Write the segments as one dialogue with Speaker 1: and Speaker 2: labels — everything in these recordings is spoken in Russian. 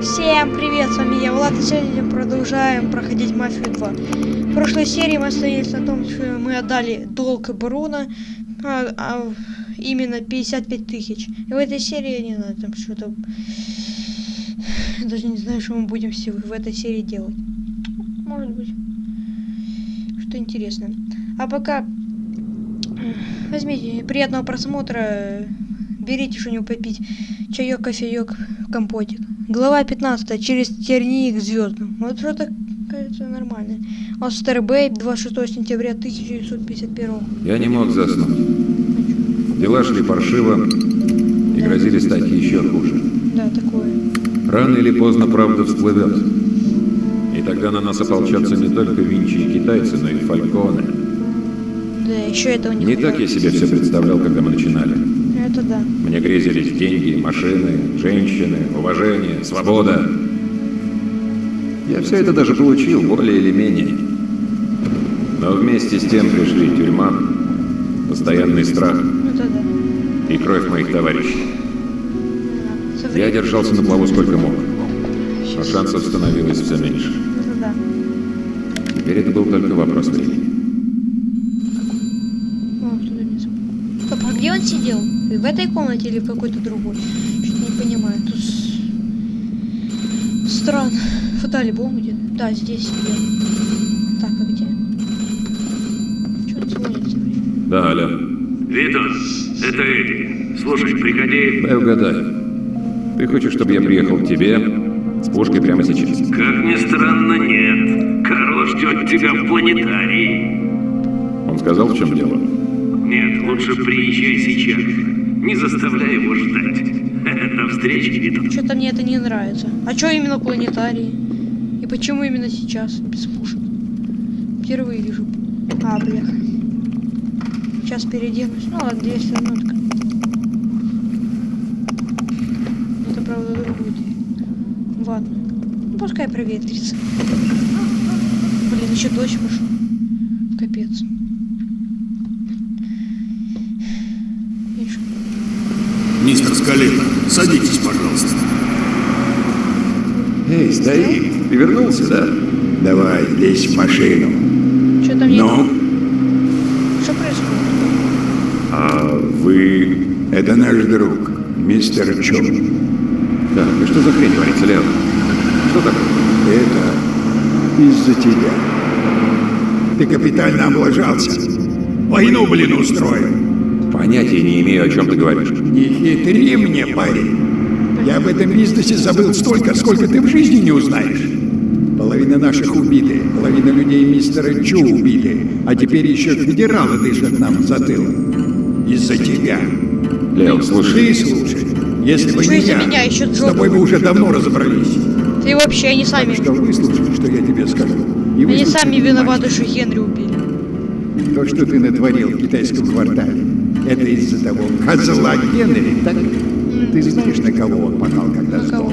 Speaker 1: Всем привет, с вами я, Влад, и сегодня продолжаем проходить Мафию 2. В прошлой серии мы остановились на том, что мы отдали долг Барона, а, а, именно 55 тысяч. И в этой серии, я не знаю, там что-то... Даже не знаю, что мы будем в этой серии делать. Может быть, что интересное. А пока возьмите приятного просмотра, берите что-нибудь попить, чаек, кофеек, компотик. Глава 15. Через тернии к звездам. Вот что-то кажется нормально. Остер Бэй, 26 сентября 1951.
Speaker 2: Я не мог заснуть. Дела шли паршиво и грозили стать еще хуже.
Speaker 1: Да, такое.
Speaker 2: Рано или поздно правда всплывет. И тогда на нас ополчатся не только Винчи и китайцы, но и фальконы.
Speaker 1: Да, еще этого не
Speaker 2: Не так я себе все представлял, когда мы начинали.
Speaker 1: Это да.
Speaker 2: Мне грезились деньги, машины, женщины, уважение, свобода. Я все это даже получил, более или менее. Но вместе с тем пришли тюрьма, постоянный страх
Speaker 1: да.
Speaker 2: и кровь моих товарищей. Я держался на плаву сколько мог, но шансов становилось все меньше.
Speaker 1: Да.
Speaker 2: Теперь это был только вопрос времени.
Speaker 1: Сидел? В этой комнате или в какой-то другой? Что-то не понимаю. Тут странно. Фотоальбом где? Да, здесь сидел. Так, а где? Что он звонит?
Speaker 2: Да, Аля,
Speaker 3: Витон, это Эдди. Слушай, приходи.
Speaker 2: дай угадаю. Ты хочешь, чтобы я приехал к тебе с пушкой прямо сейчас?
Speaker 3: Как ни странно, нет. Карл ждет тебя в планетарии.
Speaker 2: Он сказал, в чем дело?
Speaker 3: Нет, лучше приезжай сейчас. Не заставляй его ждать. До встречи, Витон.
Speaker 1: Что-то мне это не нравится. А что именно планетарии? И почему именно сейчас, без пушек? Впервые вижу. А, бляха. Сейчас переоденусь. Ну ладно, 200 минутка. Это правда другую. Ладно. Ну пускай проветрится. Блин, еще дождь пошел. Капец. Видишь?
Speaker 4: Мистер Скалина, садитесь, пожалуйста.
Speaker 2: Эй, старик, ты вернулся, да?
Speaker 5: Давай, лезь в машину.
Speaker 1: Что там.
Speaker 5: Ну,
Speaker 1: Что происходит?
Speaker 5: а вы... Это наш друг, мистер Чо.
Speaker 2: Так, и что за хрень творится, Леон? Что такое?
Speaker 5: Это из-за тебя. Ты капитально облажался. Войну, блин, устроил.
Speaker 2: Понятия не имею, о чем ты говоришь.
Speaker 5: Не хитри мне, парень. Я об этом бизнесе забыл столько, сколько ты в жизни не узнаешь. Половина наших убиты, половина людей мистера Чу убиты, а теперь еще федералы дышат нам в затылок. Из-за тебя.
Speaker 2: Леон, слушай.
Speaker 5: Ты слушай. Если бы не я,
Speaker 1: меня? Ещё
Speaker 5: с тобой бы уже давно разобрались.
Speaker 1: Ты вообще, они сами...
Speaker 5: Так что выслушай, что я тебе скажу. И
Speaker 1: Они сами виноваты, что Генри убили.
Speaker 5: То, что ты натворил в китайском квартале, это из-за того козла Генри, так? Ты знаешь, на кого он пахал, когда сдох?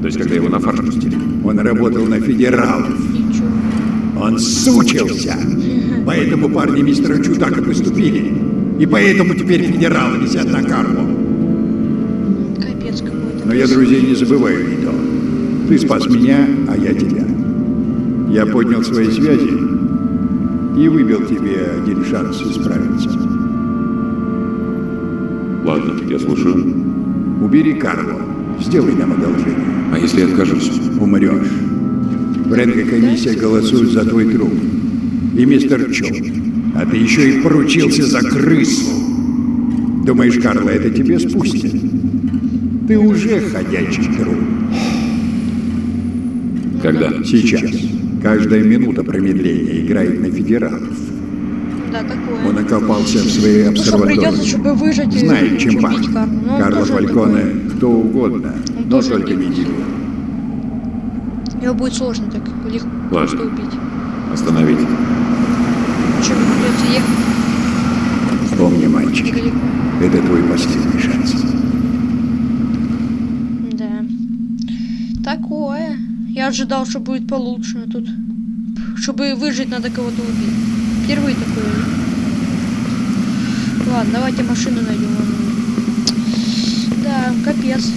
Speaker 2: То есть, когда его на фарш пустили?
Speaker 5: Он работал на федералов. Он сучился. Поэтому парни мистера Чу так и поступили. И поэтому теперь федералы висят на Карло.
Speaker 1: Капец какой-то.
Speaker 5: Но я друзей не забываю, Вито. Ты спас меня, а я тебя. Я поднял свои связи и выбил тебе один шанс исправиться.
Speaker 2: Ладно, я слушаю.
Speaker 5: Убери Карло. Сделай нам одолжение.
Speaker 2: А если я откажусь?
Speaker 5: Умрешь. Бренко-комиссия голосует за твой труп. И мистер Чо. А ты еще и поручился за крысу. Думаешь, Карло, это тебе спустит? Ты уже ходячий труп.
Speaker 2: Когда?
Speaker 5: Сейчас. Каждая минута промедления играет на федералов.
Speaker 1: Да, такое.
Speaker 5: Он окопался в своей
Speaker 1: Ну что, придется,
Speaker 5: обсерватории.
Speaker 1: чтобы выжить и
Speaker 5: Знает, чем пахнет.
Speaker 1: Карло. Ну,
Speaker 5: Карло Фальконе, кто угодно,
Speaker 1: Он
Speaker 5: но
Speaker 1: тоже
Speaker 5: только не
Speaker 1: такой. Его будет сложно так легко
Speaker 2: Ладно.
Speaker 1: просто убить.
Speaker 2: Остановить.
Speaker 1: Чем придется ехать
Speaker 5: Помни, мальчик,
Speaker 1: далеко.
Speaker 5: это твой последний шанс.
Speaker 1: Да. Такое. Я ожидал, что будет получше, а тут... Чтобы выжить, надо кого-то убить. Впервые такое. Ладно, давайте машину найдем. Да, капец.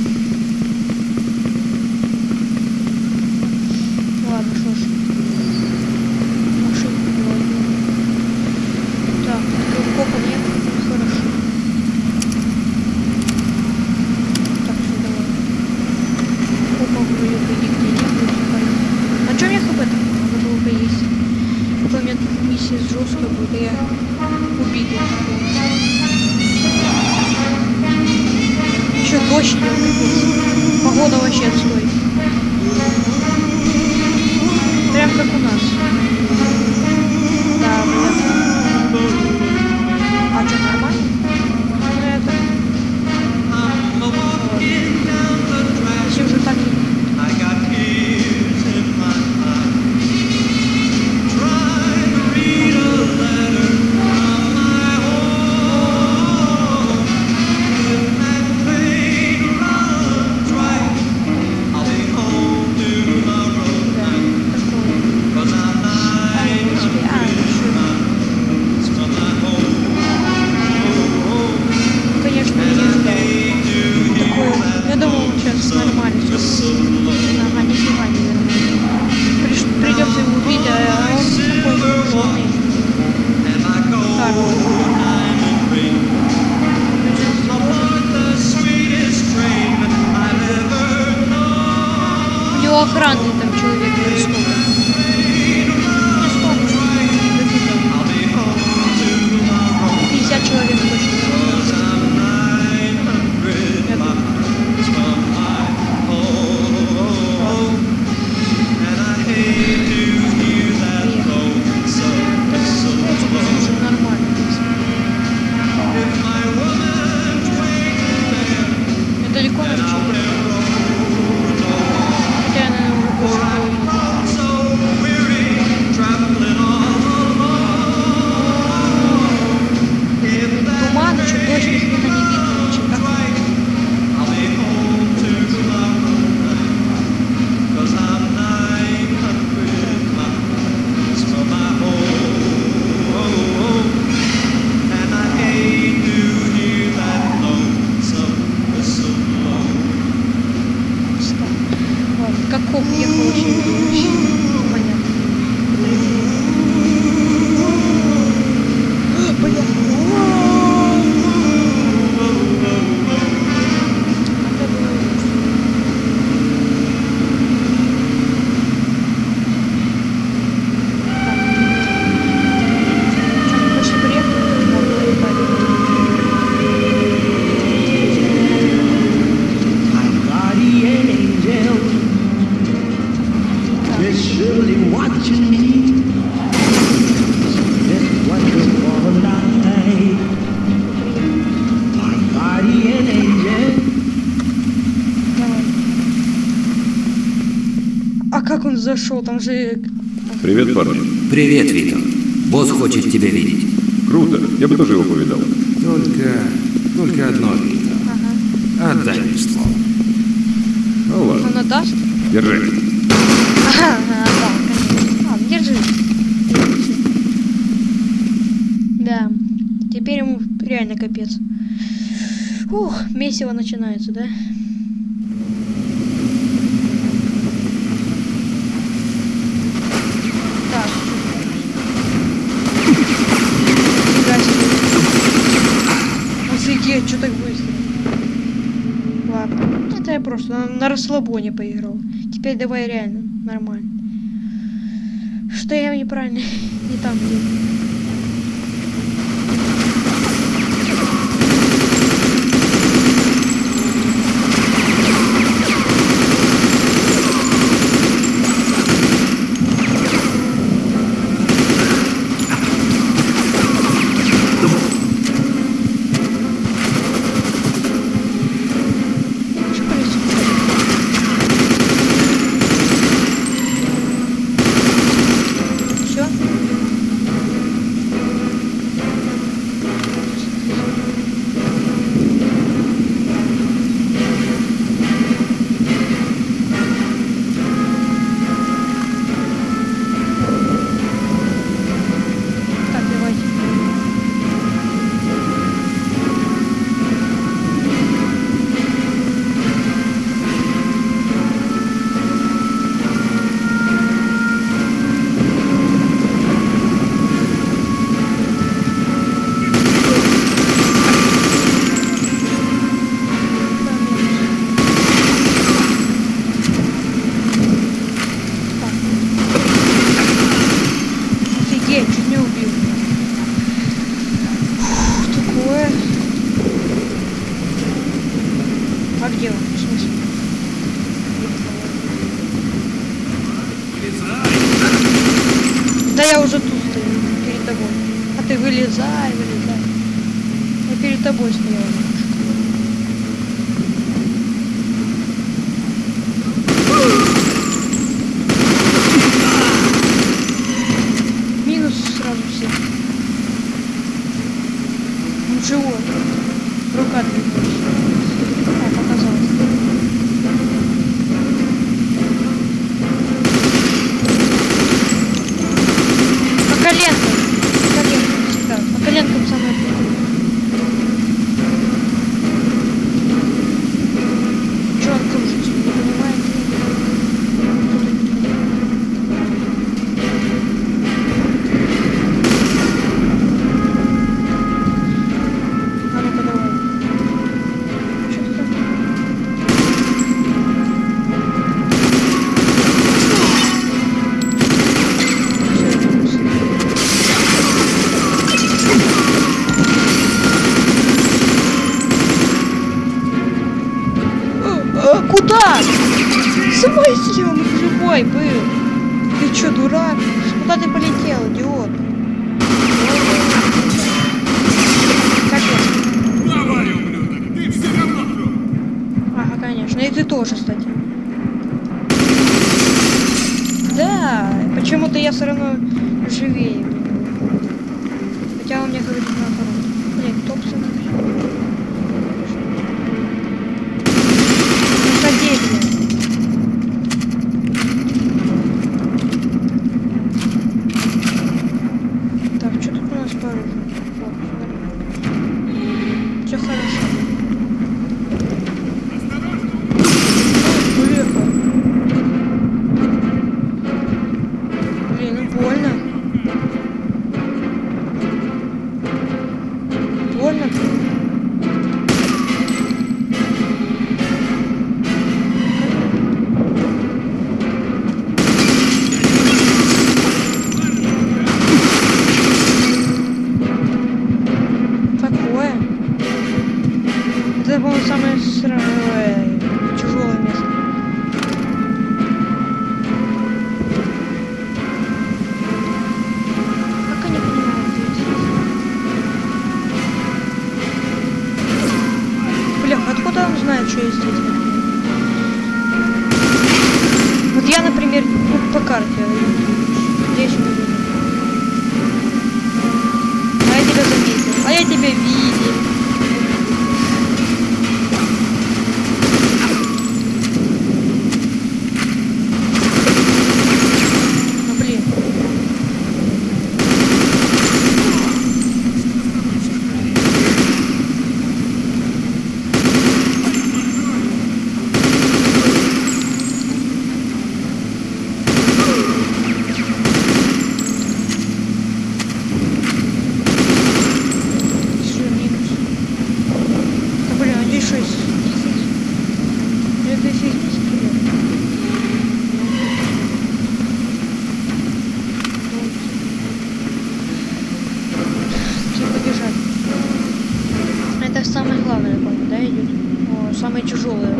Speaker 1: Зашел? Там же...
Speaker 2: Привет, парни.
Speaker 6: Привет, Вито. Босс хочет тебя видеть.
Speaker 2: Круто. Я бы тоже его повидал.
Speaker 4: Только... только одно, Вита.
Speaker 1: Ага.
Speaker 4: Отдай мне ствол.
Speaker 2: Ну ладно.
Speaker 1: Он отдаст?
Speaker 2: Держи.
Speaker 1: Ага, отдал, конечно. Ладно, держи. Да. Теперь ему реально капец. Ух, месиво начинается, да? Так. Нифига себе. Офигеть, что так быстро? Ладно. Это я просто на, на расслабоне поиграл. Теперь давай реально, нормально. Что я неправильно не там делаю?
Speaker 7: 有亲情 все равно
Speaker 1: самое тяжелое.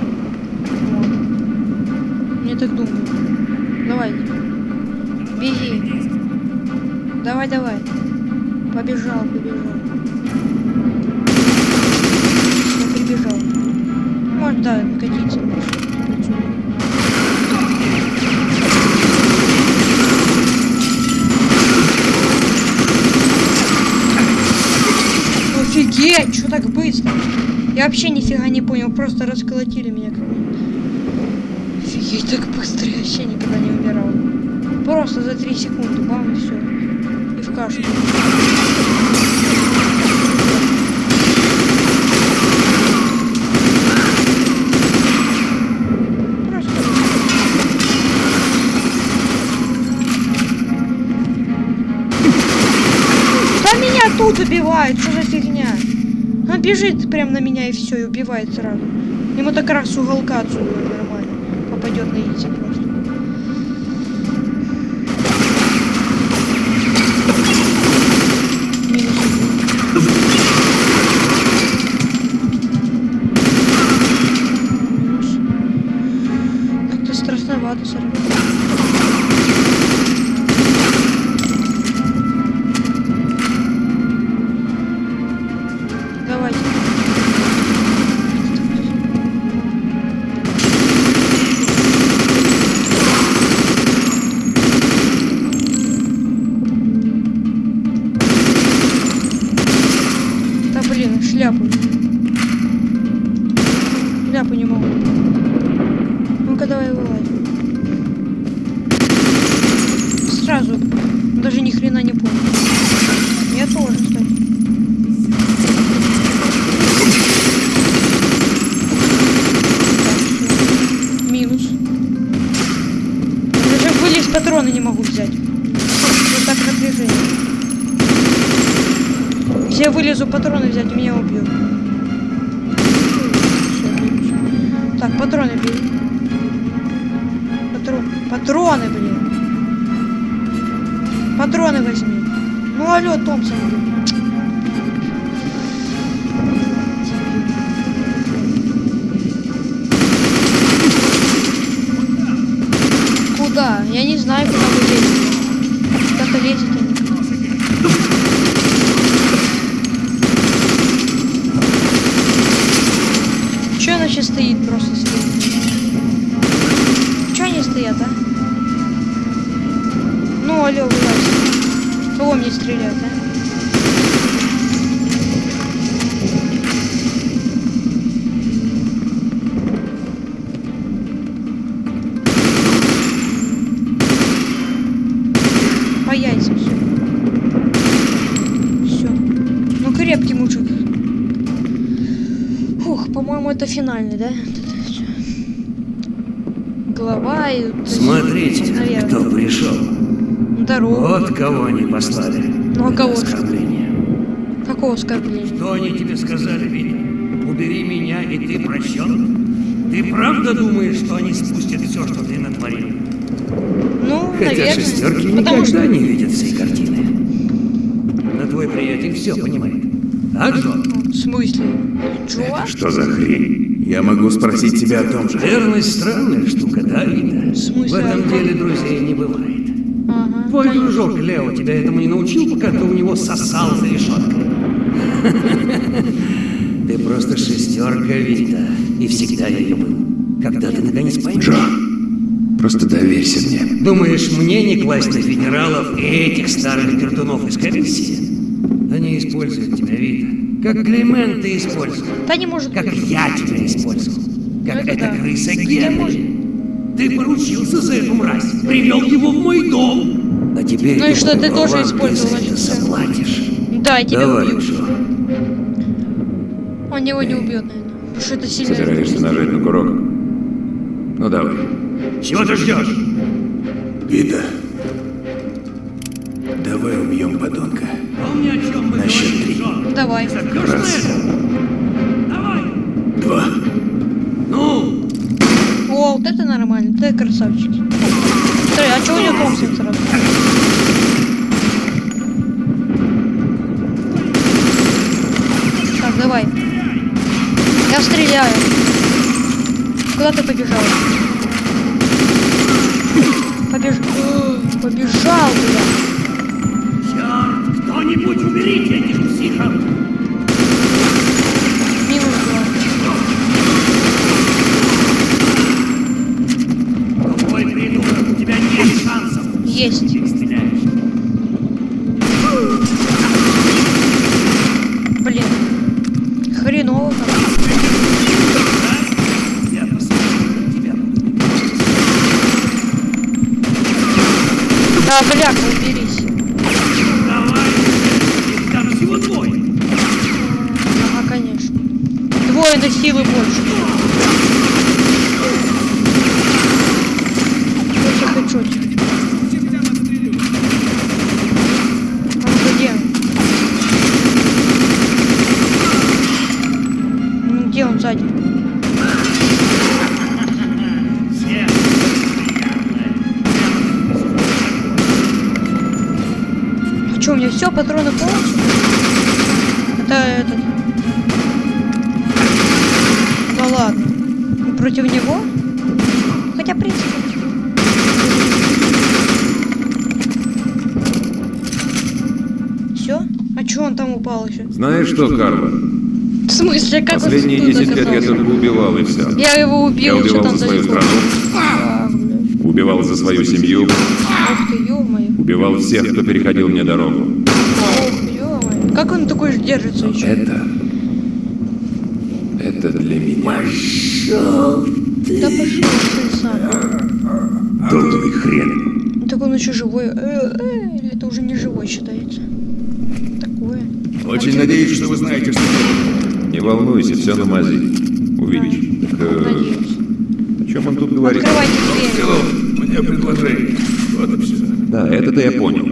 Speaker 1: Мне так думаю. Давай. Беги. Давай, давай. Побежал, побежал. Я прибежал. Может, да, накатиться нифига не понял, просто расколотили меня. Офигеть, так быстро, я вообще никогда не умирал. Просто за 3 секунды, бам, и все. И в кашу. Убивают, что за бежит прям на меня и все, и убивает сразу. Ему так раз уголка отсюда нормально. Попадет на яйца Если я вылезу патроны взять, меня убьют. Так, патроны бей. Патрон. Патроны, блин. Патроны возьми. Ну алло, Томпсон, блин. куда? Я не знаю, куда мне стрелять, а? По яйцам все. Все. Ну, крепкий мужик. Фух, по-моему, это финальный, да? Голова и...
Speaker 6: Смотрите,
Speaker 1: наверное.
Speaker 6: кто пришел.
Speaker 1: Здорово.
Speaker 6: Вот кого они послали.
Speaker 1: Ну, а кого
Speaker 6: оскорбление.
Speaker 1: Какого оскорбления?
Speaker 6: Что они тебе сказали, Витя? Убери меня, и ты прощен? Ты правда думаешь, что они спустят все, что ты натворил?
Speaker 1: Ну,
Speaker 6: Хотя
Speaker 1: наверное.
Speaker 6: шестерки
Speaker 1: Потому
Speaker 6: никогда
Speaker 1: что...
Speaker 6: не видят всей картины. Но твой приятель все понимает. Так, Джон?
Speaker 1: В смысле? Чувак?
Speaker 2: Что за хрень?
Speaker 4: Я могу спросить тебя о том же.
Speaker 6: Верность странная штука, да, Вита?
Speaker 1: В смысле,
Speaker 6: В этом
Speaker 1: а
Speaker 6: деле друзей не бывает. Твой дружок Лео тебя этому не научил, пока ты у него сосал за решеткой. Ты просто шестерка, Вита, и всегда ее был. Когда ты наконец поймешь?
Speaker 4: Просто доверься мне.
Speaker 6: Думаешь, мне не класть на федералов и этих старых пердунов из комиссии? Они используют тебя, Вита. Как Климент ты использовал.
Speaker 1: Да не может
Speaker 6: Как
Speaker 1: быть.
Speaker 6: я тебя использовал. Как
Speaker 1: Это
Speaker 6: эта
Speaker 1: да.
Speaker 6: крыса Генри. Ты поручился за эту мразь. Привел его в мой дом. А теперь
Speaker 1: Ну и что, ты тоже использовал,
Speaker 6: это заплатишь.
Speaker 1: Да, и тебя
Speaker 6: Давай,
Speaker 1: убьют.
Speaker 6: Джо.
Speaker 1: Он его не убьет, наверное. Потому что это сильно...
Speaker 2: Собираешься нажать на курок? Ну давай.
Speaker 6: Чего ты ждешь?
Speaker 4: Вита, давай убьем подонка.
Speaker 6: Помни, о чем мы
Speaker 4: На счет три.
Speaker 1: Давай.
Speaker 6: Это? Давай.
Speaker 4: Два.
Speaker 6: Ну,
Speaker 1: О, вот это нормально. Ты красавчик. Смотри, а чего у него сразу? Так, давай. Я стреляю. Куда ты побежал? Побеж... Побежал, бля.
Speaker 2: Знаешь что, Карла?
Speaker 1: В смысле, как
Speaker 2: Последние
Speaker 1: он тут
Speaker 2: 10 лет я только убивал и все.
Speaker 1: Я его
Speaker 2: Я
Speaker 1: убил, что
Speaker 2: убивал за свою
Speaker 1: далеко.
Speaker 2: страну, убивал за свою семью,
Speaker 1: Ох ты,
Speaker 2: убивал всех, кто переходил мне дорогу.
Speaker 1: Ох. Как он такой ж держится еще?
Speaker 2: Это... Это для меня.
Speaker 1: Да пошел ты сам.
Speaker 2: Долбанный хрен.
Speaker 1: Так он еще живой. Э, э, Или это уже не живой считается?
Speaker 5: Очень надеюсь, что вы знаете, что...
Speaker 2: Не волнуйся, все на мази. Увидишь. Так, э, о чем он тут говорит?
Speaker 1: Открывайте дверь.
Speaker 5: Мне предложение. Вот и все.
Speaker 2: Да, это-то я понял.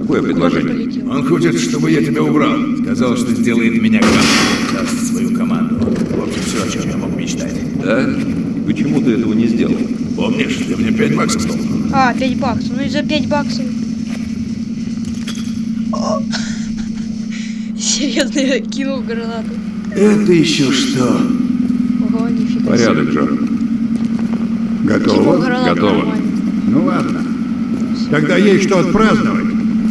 Speaker 2: Какое предложение?
Speaker 5: Он хочет, чтобы я тебя убрал. Сказал, что сделает меня главным. Даст свою команду. В общем, все, о чем я мог мечтать.
Speaker 2: Да? Почему ты этого не сделал?
Speaker 5: Помнишь, ты мне пять баксов дал?
Speaker 1: А, 5 баксов. Ну и за 5 баксов. Серьезно, я кинул гранату.
Speaker 4: Это еще что?
Speaker 1: Ого, нифига.
Speaker 2: Порядок, Джо.
Speaker 5: Готово?
Speaker 2: Готово.
Speaker 1: нормально.
Speaker 5: Ну ладно. Тогда есть что отпраздновать.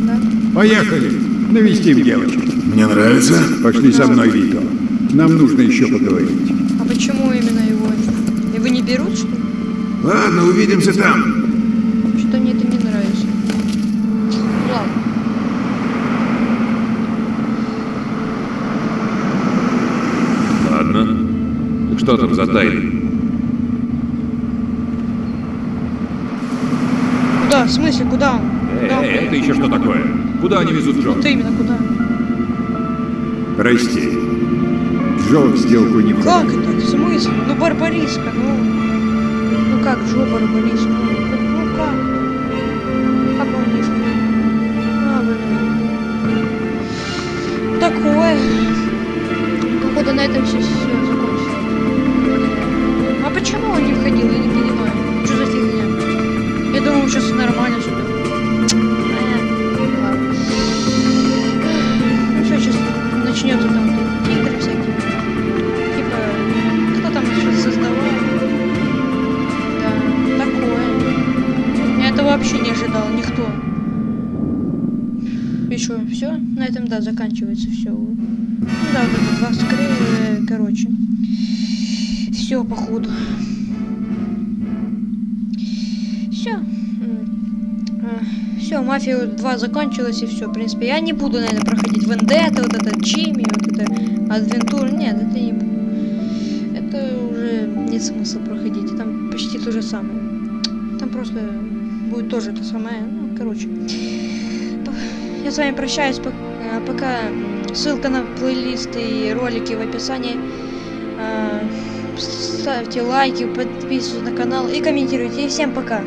Speaker 1: Да.
Speaker 5: Поехали. Навестим девочек.
Speaker 4: Мне нравится.
Speaker 5: Пошли со мной, Вито. Нам нужно еще поговорить.
Speaker 1: А почему именно его? Его не берут, что ли?
Speaker 4: Ладно, увидимся там.
Speaker 1: Что мне это не нравится. Ладно.
Speaker 2: Ладно. Так что там за тайны?
Speaker 1: Куда? В смысле, куда он?
Speaker 2: Эй,
Speaker 1: Куда он?
Speaker 2: эй, это еще что такое? Куда они везут Джо?
Speaker 1: Вот именно, куда?
Speaker 5: Прости. Джо в сделку не
Speaker 1: Как
Speaker 5: входит.
Speaker 1: это? В смысле? Ну, Барбариска, ну... Ну как, Джо Барбариска? Ну, как? Как он не? А, блин. Такое. Походу на этом все, все почему он не входил? Я не понимаю. Что за фигня? Я думал, сейчас нормально ладно. Ну что, сейчас начнется там игры всякие. Типа, кто там что-то создавал? Да, такое. Я этого вообще не ожидал, никто. И что, все? На этом, да, заканчивается все. Да, вот это два скры, короче. Все, походу. Все. Все, мафия 2 закончилась и все. В принципе, я не буду, наверное, проходить Вендетта, вот это Чими, вот это Адвентур. Нет, это не буду. Это уже нет смысла проходить. Там почти то же самое. Там просто будет тоже то самое. Ну, короче. Я с вами прощаюсь. пок- Пока ссылка на плейлисты и ролики в описании. Ставьте лайки, подписывайтесь на канал и комментируйте. И всем пока.